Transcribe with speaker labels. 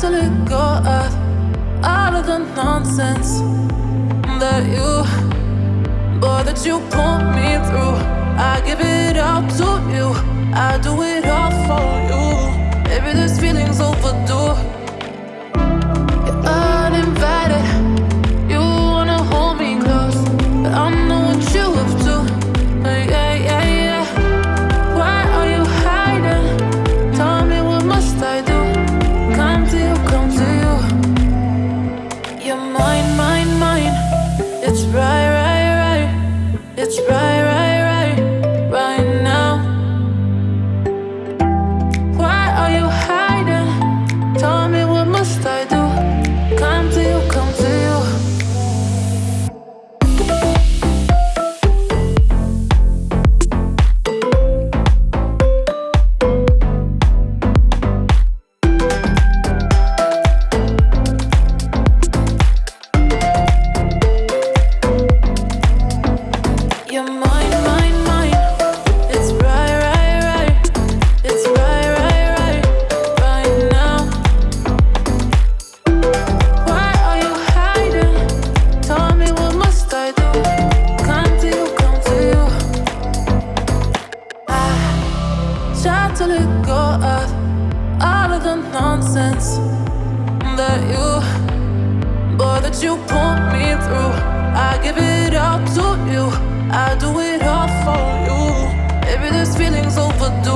Speaker 1: To let go of all of the nonsense that you, boy, that you put me through. I give it all to you. I do it all for you. Maybe this feeling's overdue. To let go of all of the nonsense that you, boy, that you put me through. I give it all to you. I do it all for you. Maybe this feeling's overdue.